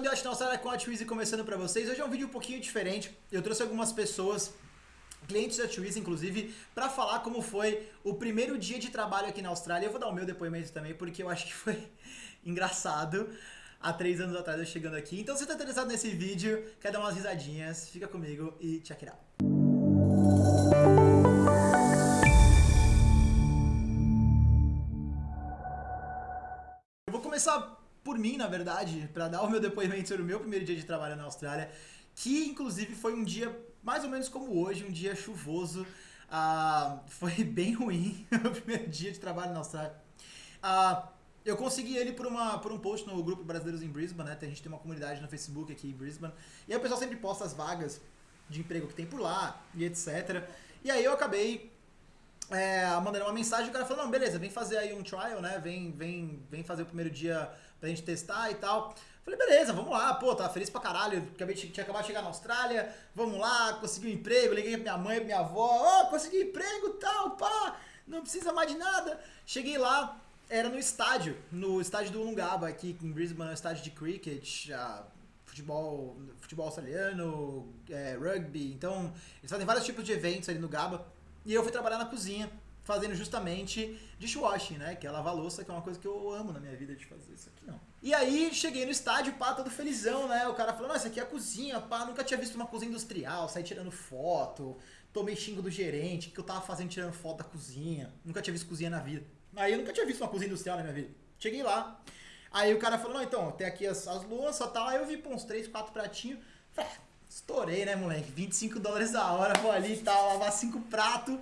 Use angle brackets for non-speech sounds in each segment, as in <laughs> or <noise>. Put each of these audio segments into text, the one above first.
Andiote na Austrália com a Twizy começando pra vocês. Hoje é um vídeo um pouquinho diferente. Eu trouxe algumas pessoas, clientes da Twizy inclusive, pra falar como foi o primeiro dia de trabalho aqui na Austrália. Eu vou dar o meu depoimento também, porque eu acho que foi <laughs> engraçado há três anos atrás eu chegando aqui. Então se tá interessado nesse vídeo, quer dar umas risadinhas, fica comigo e check it out. Eu vou começar por mim, na verdade, para dar o meu depoimento sobre o meu primeiro dia de trabalho na Austrália, que inclusive foi um dia mais ou menos como hoje, um dia chuvoso. Uh, foi <laughs> bem ruim <laughs> o primeiro dia de trabalho na Austrália. Uh, eu consegui ele por, uma, por um post no grupo Brasileiros em Brisbane, né? A gente tem uma comunidade no Facebook aqui em Brisbane. E aí o pessoal sempre posta as vagas de emprego que tem por lá e etc. E aí eu acabei é, mandando uma mensagem, o cara falou, não, beleza, vem fazer aí um trial, né? Vem, vem, vem fazer o primeiro dia pra gente testar e tal. Falei, beleza, vamos lá, pô, tava feliz pra caralho, acabei tinha acabado de chegar na Austrália, vamos lá, consegui um emprego, liguei pra minha mãe, pra minha avó, ó, oh, consegui emprego e tal, pá, não precisa mais de nada. Cheguei lá, era no estádio, no estádio do Lungaba, aqui em Brisbane, no estádio de cricket, uh, futebol, futebol australiano, é, rugby, então eles fazem vários tipos de eventos ali no Gaba. E eu fui trabalhar na cozinha, fazendo justamente dishwashing, né? Que é lavar louça, que é uma coisa que eu amo na minha vida de fazer. Isso aqui não. E aí, cheguei no estádio, pá, todo felizão, né? O cara falou, não, isso aqui é a cozinha, pá, nunca tinha visto uma cozinha industrial, saí tirando foto, tomei xingo do gerente, que eu tava fazendo tirando foto da cozinha, nunca tinha visto cozinha na vida. Aí eu nunca tinha visto uma cozinha industrial na minha vida. Cheguei lá, aí o cara falou, não, então, tem aqui as, as louças e tal, aí eu vi, pô, uns 3, 4 pratinhos, falei, ah, estourei, né, moleque, 25 dólares a hora, vou ali e tal, lavar 5 pratos,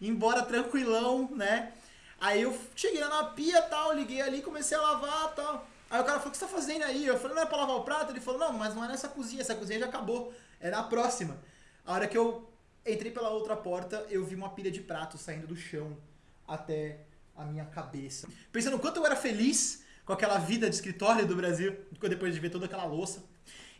embora tranquilão, né? Aí eu cheguei na pia tal, liguei ali, comecei a lavar tal. Aí o cara falou, o que você tá fazendo aí? Eu falei, não é pra lavar o prato? Ele falou, não, mas não é nessa cozinha, essa cozinha já acabou, é na próxima. A hora que eu entrei pela outra porta, eu vi uma pilha de pratos saindo do chão até a minha cabeça. Pensando o quanto eu era feliz com aquela vida de escritório do Brasil, depois de ver toda aquela louça.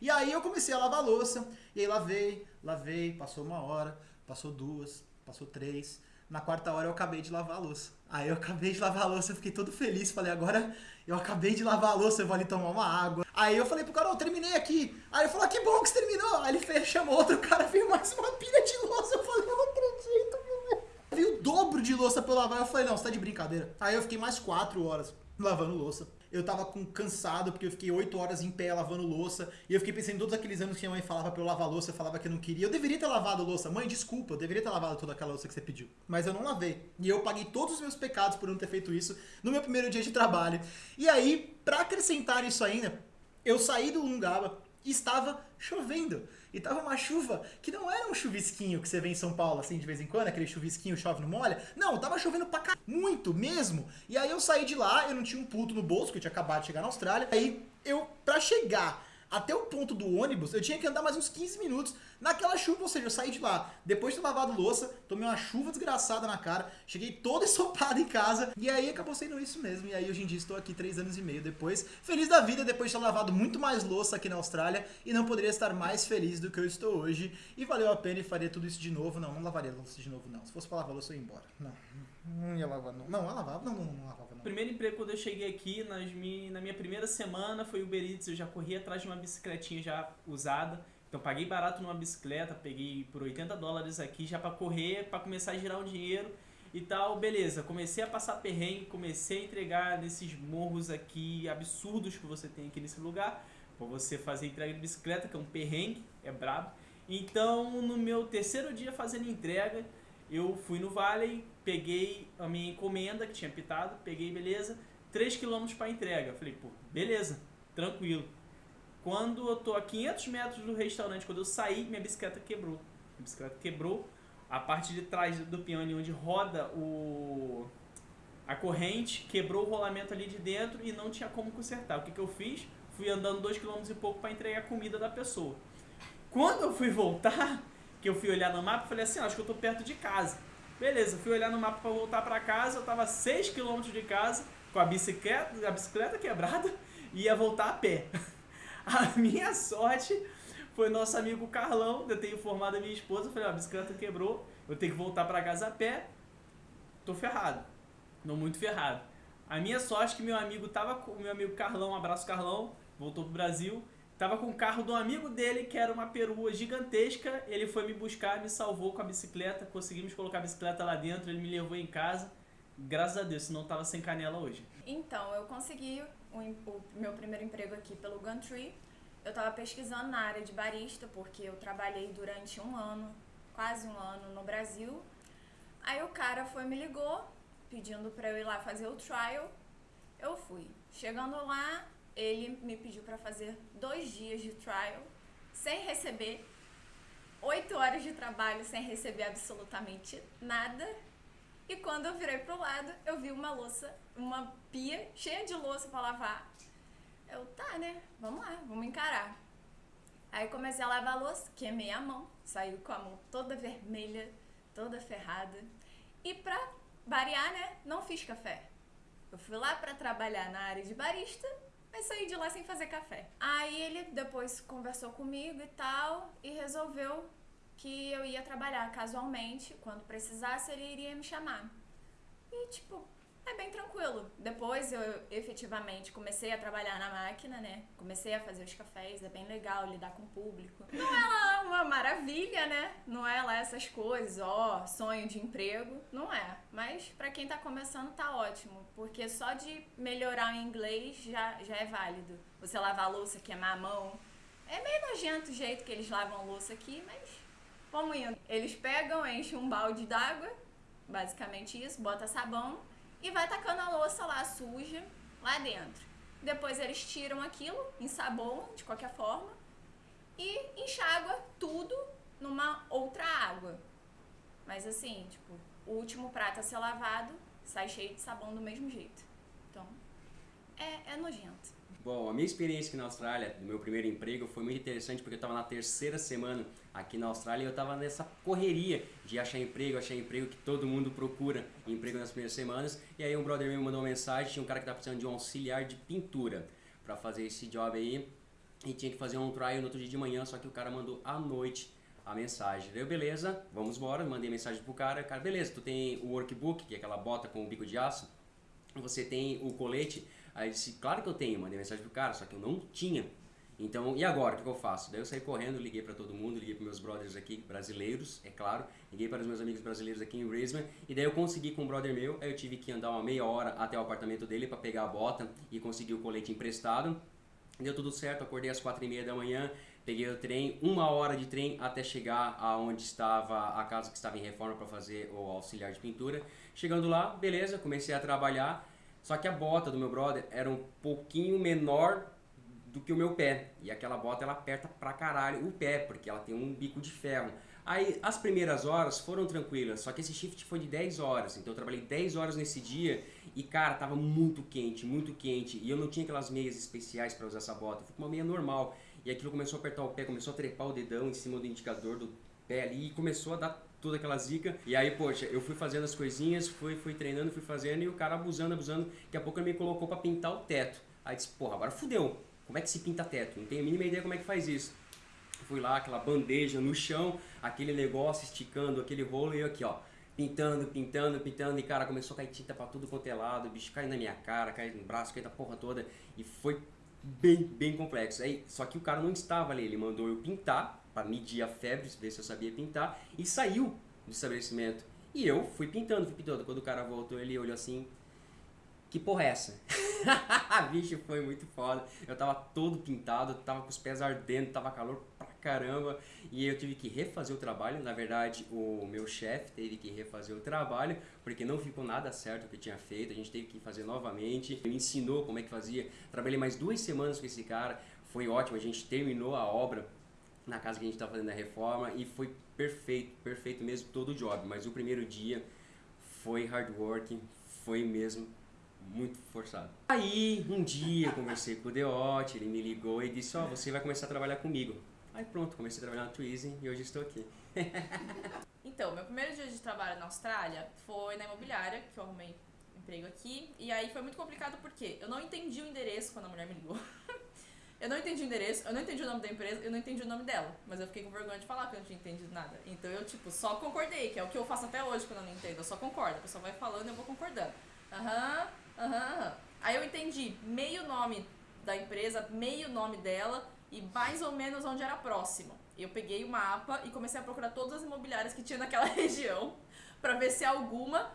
E aí eu comecei a lavar a louça, e aí lavei, lavei, passou uma hora, passou duas, passou três, na quarta hora eu acabei de lavar a louça. Aí eu acabei de lavar a louça, eu fiquei todo feliz. Falei, agora eu acabei de lavar a louça, eu vou ali tomar uma água. Aí eu falei pro cara, eu terminei aqui. Aí ele falou, que bom que você terminou. Aí ele fez, chamou outro cara, <laughs> veio mais uma pilha de louça. Eu falei, eu não acredito, meu. Veio o dobro de louça pra eu lavar. Eu falei, não, você tá de brincadeira. Aí eu fiquei mais quatro horas lavando louça eu tava com, cansado, porque eu fiquei 8 horas em pé lavando louça, e eu fiquei pensando em todos aqueles anos que minha mãe falava pra eu lavar louça, eu falava que eu não queria. Eu deveria ter lavado louça. Mãe, desculpa, eu deveria ter lavado toda aquela louça que você pediu. Mas eu não lavei. E eu paguei todos os meus pecados por não ter feito isso no meu primeiro dia de trabalho. E aí, pra acrescentar isso ainda, eu saí do Lungaba e estava chovendo. E tava uma chuva que não era um chuvisquinho que você vê em São Paulo, assim, de vez em quando, aquele chuvisquinho chove no molha. Não, tava chovendo pra cá, muito mesmo. E aí eu saí de lá, eu não tinha um puto no bolso, que eu tinha acabado de chegar na Austrália. Aí eu, pra chegar até o ponto do ônibus, eu tinha que andar mais uns 15 minutos naquela chuva, ou seja, eu saí de lá depois de ter lavado louça, tomei uma chuva desgraçada na cara, cheguei todo <laughs> ensopado em casa, e aí acabou sendo isso mesmo, e aí hoje em dia estou aqui 3 anos e meio depois, feliz da vida depois de ter lavado muito mais louça aqui na Austrália, e não poderia estar mais feliz do que eu estou hoje, e valeu a pena e faria tudo isso de novo, não, não lavaria louça de novo não, se fosse pra lavar louça eu ia embora, não, não ia lavar não, não, lavava, não, não, não lavava primeiro emprego quando eu cheguei aqui, nas mi, na minha primeira semana, foi Uber Eats. Eu já corri atrás de uma bicicletinha já usada. Então paguei barato numa bicicleta, peguei por 80 dólares aqui já para correr, para começar a girar um dinheiro e tal. Beleza, comecei a passar perrengue, comecei a entregar nesses morros aqui absurdos que você tem aqui nesse lugar. Para você fazer entrega de bicicleta, que é um perrengue, é brabo. Então, no meu terceiro dia fazendo entrega, eu fui no Valley, peguei a minha encomenda que tinha pitado, peguei, beleza, 3 km para entrega. Falei, pô, beleza, tranquilo. Quando eu tô a 500 metros do restaurante, quando eu saí, minha bicicleta quebrou. Minha bicicleta quebrou, a parte de trás do piano onde roda o a corrente, quebrou o rolamento ali de dentro e não tinha como consertar. O que, que eu fiz? Fui andando 2 km e pouco para entregar a comida da pessoa. Quando eu fui <laughs> voltar, que eu fui olhar no mapa, falei assim, acho que eu tô perto de casa. Beleza, fui olhar no mapa para voltar para casa, eu tava 6 km de casa, com a bicicleta, a bicicleta quebrada, e ia voltar a pé. <laughs> A minha sorte foi nosso amigo Carlão, eu tenho informado a minha esposa, falei, ó, a bicicleta quebrou, eu tenho que voltar para casa a pé, tô ferrado. Não muito ferrado. A minha sorte é que meu amigo tava com meu amigo Carlão, um abraço Carlão, voltou pro Brasil, Tava com o carro do amigo dele, que era uma perua gigantesca. Ele foi me buscar, me salvou com a bicicleta. Conseguimos colocar a bicicleta lá dentro, ele me levou em casa. Graças a Deus, senão tava sem canela hoje. Então, eu consegui o, o meu primeiro emprego aqui pelo Gumtree. Eu tava pesquisando na área de barista, porque eu trabalhei durante um ano, quase um ano, no Brasil. Aí o cara foi me ligou, pedindo pra eu ir lá fazer o trial. Eu fui. Chegando lá, pediu para fazer dois dias de trial, sem receber, oito horas de trabalho sem receber absolutamente nada. E quando eu virei pro lado, eu vi uma louça, uma pia cheia de louça para lavar. Eu, tá, né? Vamos lá, vamos encarar. Aí comecei a lavar a louça, queimei a mão, saiu com a mão toda vermelha, toda ferrada. E pra variar, né? Não fiz café. Eu fui lá para trabalhar na área de barista mas saí de lá sem fazer café. Aí ele depois conversou comigo e tal e resolveu que eu ia trabalhar casualmente, quando precisasse ele iria me chamar. E tipo, é bem tranquilo. Depois eu efetivamente comecei a trabalhar na máquina, né? Comecei a fazer os cafés, é bem legal lidar com o público. Não é lá uma maravilha, né? Não é lá essas coisas, ó, sonho de emprego, não é. Mas para quem tá começando tá ótimo, porque só de melhorar o inglês já, já é válido. Você lavar a louça, queimar a mão. É meio nojento o jeito que eles lavam a louça aqui, mas vamos indo. Eles pegam, enchem um balde d'água, basicamente isso, bota sabão e vai tacando a louça lá suja lá dentro. Depois eles tiram aquilo, ensabonam de qualquer forma e enxágua tudo numa outra água. Mas assim, tipo, o último prato a ser lavado sai cheio de sabão do mesmo jeito. Então, é, é nojento. Bom, a minha experiência aqui na Austrália, do meu primeiro emprego, foi muito interessante porque eu estava na terceira semana aqui na Austrália e eu estava nessa correria de achar emprego, achar emprego que todo mundo procura emprego nas primeiras semanas. E aí um brother meu mandou uma mensagem, tinha um cara que estava precisando de um auxiliar de pintura para fazer esse job aí e tinha que fazer um trial no outro dia de manhã, só que o cara mandou à noite a mensagem. Deu beleza, vamos embora, mandei mensagem pro cara, cara, beleza, tu tem o workbook, que é aquela bota com o bico de aço, você tem o colete, Aí disse, claro que eu tenho, mandei mensagem pro cara, só que eu não tinha. Então, e agora, o que eu faço? Daí eu saí correndo, liguei para todo mundo, liguei para meus brothers aqui, brasileiros, é claro, liguei para os meus amigos brasileiros aqui em Brisbane, e daí eu consegui com um brother meu, aí eu tive que andar uma meia hora até o apartamento dele para pegar a bota e conseguir o colete emprestado. Deu tudo certo, acordei às quatro e meia da manhã, peguei o trem, uma hora de trem até chegar aonde estava a casa que estava em reforma para fazer o auxiliar de pintura. Chegando lá, beleza, comecei a trabalhar, só que a bota do meu brother era um pouquinho menor do que o meu pé. E aquela bota ela aperta pra caralho o pé, porque ela tem um bico de ferro. Aí as primeiras horas foram tranquilas, só que esse shift foi de 10 horas, então eu trabalhei 10 horas nesse dia e cara, tava muito quente, muito quente, e eu não tinha aquelas meias especiais para usar essa bota, eu fui com uma meia normal, e aquilo começou a apertar o pé, começou a trepar o dedão em cima do indicador do pé ali e começou a dar toda aquela zica. E aí, poxa, eu fui fazendo as coisinhas, fui, fui treinando, fui fazendo e o cara abusando, abusando. Daqui a pouco ele me colocou para pintar o teto. Aí disse, porra, agora fudeu. Como é que se pinta teto? Não tenho a mínima ideia como é que faz isso. Fui lá, aquela bandeja no chão, aquele negócio esticando, aquele rolo e eu aqui, ó. Pintando, pintando, pintando, e cara, começou a cair tinta pra tudo quanto é lado, o bicho caiu na minha cara, caiu no braço, caiu da porra toda, e foi bem, bem complexo. Aí, só que o cara não estava ali, ele mandou eu pintar, para medir a febre, ver se eu sabia pintar, e saiu do estabelecimento. E eu fui pintando, fui pintando. Quando o cara voltou, ele olhou assim, que porra é essa? <laughs> Bicho, foi muito foda. Eu tava todo pintado, tava com os pés ardendo, tava calor pra caramba. E eu tive que refazer o trabalho. Na verdade, o meu chefe teve que refazer o trabalho, porque não ficou nada certo o que tinha feito. A gente teve que fazer novamente. Ele me ensinou como é que fazia. Trabalhei mais duas semanas com esse cara. Foi ótimo, a gente terminou a obra na casa que a gente estava fazendo a reforma e foi perfeito, perfeito mesmo todo o job. Mas o primeiro dia foi hard work, foi mesmo muito forçado. Aí, um dia, conversei com o Deote, ele me ligou e disse, ó, oh, você vai começar a trabalhar comigo. Aí pronto, comecei a trabalhar na Twizy e hoje estou aqui. <laughs> então, meu primeiro dia de trabalho na Austrália foi na imobiliária, que eu arrumei emprego aqui. E aí foi muito complicado porque eu não entendi o endereço quando a mulher me ligou. <laughs> Eu não entendi o endereço, eu não entendi o nome da empresa, eu não entendi o nome dela. Mas eu fiquei com vergonha de falar que eu não tinha entendido nada. Então eu, tipo, só concordei, que é o que eu faço até hoje quando eu não entendo. Eu só concordo. A pessoa vai falando e eu vou concordando. Aham, aham, aham. Aí eu entendi meio nome da empresa, meio nome dela, e mais ou menos onde era próximo. Eu peguei o mapa e comecei a procurar todas as imobiliárias que tinha naquela <laughs> região pra ver se alguma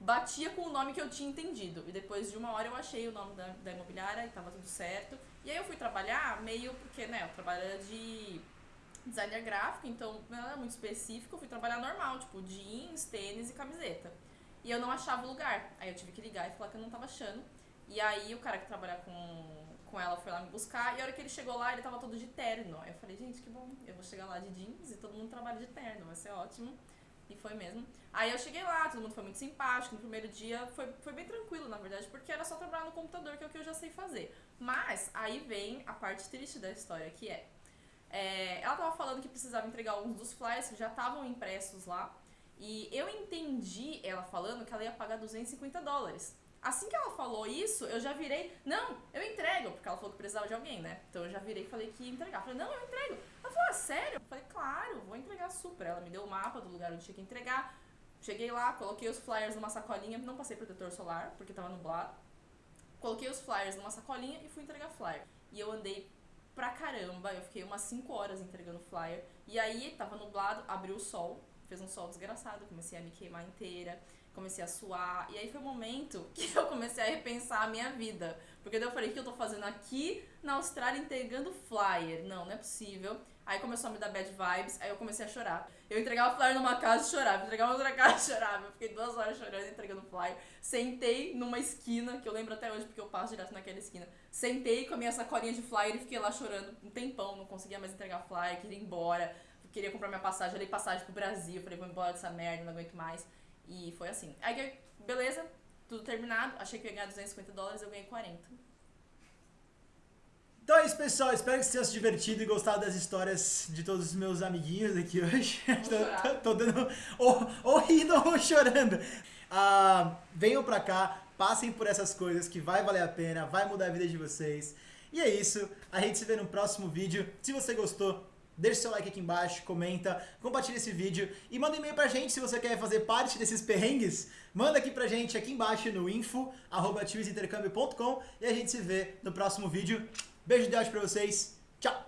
batia com o nome que eu tinha entendido. E depois de uma hora eu achei o nome da, da imobiliária e tava tudo certo. E aí eu fui trabalhar meio porque, né, eu trabalho de designer gráfico, então não era muito específico, eu fui trabalhar normal, tipo jeans, tênis e camiseta. E eu não achava o lugar. Aí eu tive que ligar e falar que eu não tava achando. E aí o cara que trabalha com, com ela foi lá me buscar e a hora que ele chegou lá, ele tava todo de terno. Aí eu falei, gente, que bom, eu vou chegar lá de jeans e todo mundo trabalha de terno, vai ser ótimo. E foi mesmo. Aí eu cheguei lá, todo mundo foi muito simpático. No primeiro dia foi, foi bem tranquilo, na verdade, porque era só trabalhar no computador, que é o que eu já sei fazer. Mas aí vem a parte triste da história, que é. é ela tava falando que precisava entregar alguns dos flyers que já estavam impressos lá. E eu entendi ela falando que ela ia pagar 250 dólares. Assim que ela falou isso, eu já virei, não, eu entrego, porque ela falou que precisava de alguém, né? Então eu já virei e falei que ia entregar. falei, não, eu entrego. Ela falou, ah, sério? Eu falei, claro, vou entregar super. Ela me deu o mapa do lugar onde tinha que entregar. Cheguei lá, coloquei os flyers numa sacolinha, não passei protetor solar, porque tava nublado. Coloquei os flyers numa sacolinha e fui entregar flyer. E eu andei pra caramba, eu fiquei umas 5 horas entregando flyer. E aí, tava nublado, abriu o sol, fez um sol desgraçado, comecei a me queimar inteira comecei a suar. E aí foi o momento <laughs> que eu comecei a repensar a minha vida. Porque daí eu falei, o que eu tô fazendo aqui na Austrália entregando flyer? Não, não é possível. Aí começou a me dar bad vibes, aí eu comecei a chorar. Eu entregava flyer numa casa e chorava, entregava outra <laughs> casa e chorava. Eu fiquei duas horas chorando entregando flyer. Sentei numa esquina, que eu lembro até hoje porque eu passo direto naquela esquina. Sentei com a minha sacolinha de flyer e fiquei lá chorando um tempão, não conseguia mais entregar flyer, queria ir embora. Queria comprar minha passagem, eu dei passagem pro Brasil, falei, vou embora dessa merda, não aguento mais. E foi assim. Aí, beleza, tudo terminado. Achei que eu ia ganhar 250 dólares, eu ganhei 40. Então é isso, pessoal. Espero que vocês tenham se divertido e gostado das histórias de todos os meus amiguinhos aqui <laughs> hoje. tô, tô, tô, dando. Ou, ou rindo <laughs> ou chorando. Ah, venham pra cá, passem por essas coisas que vai valer a pena, vai mudar a vida de vocês. E é isso. A gente se vê no próximo vídeo. Se você gostou, Deixe seu like aqui embaixo, comenta, compartilha esse vídeo e manda um e-mail pra gente se você quer fazer parte desses perrengues. Manda aqui pra gente aqui embaixo no info, arroba e a gente se vê no próximo vídeo. Beijo de Deus pra vocês. Tchau!